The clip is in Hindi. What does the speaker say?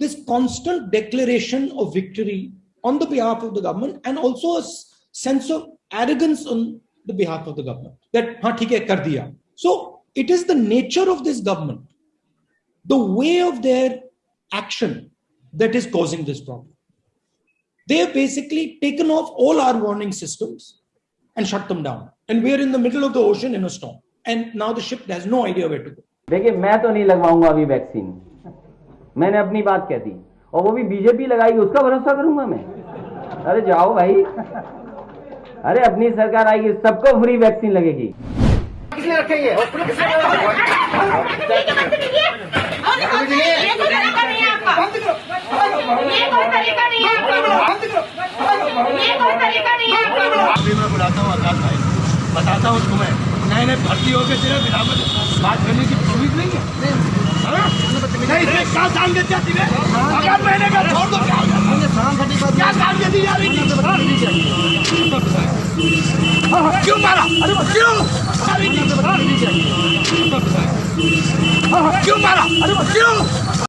this constant declaration of victory on the behalf of the government and also a s- sense of arrogance on the behalf of the government that ha theek hai kar diya so it is the nature of this government the way of their action that is causing this problem they have basically taken off all our warning systems and shut them down and we're in the middle of the ocean in a storm and now the ship has no idea where to go देखिए मैं तो नहीं लगवाऊंगा अभी वैक्सीन मैंने अपनी बात कह दी। और वो भी बीजेपी लगाएगी उसका भरोसा करूँगा मैं। अरे जाओ भाई। अरे अपनी सरकार आएगी सबको फ्री वैक्सीन लगेगी। किसने रखेंगे मैं बुलाता हूँ बताता हूँ तुम्हें। नए नए भर्ती हो गए तेरे बात करने? नहीं नहीं, क्या काम तुम्हें अगर महीने का छोड़ दो क्या क्या काम दे दी? हाँ, क्यों मारा अरे क्यों क्यों मारा अरे क्यों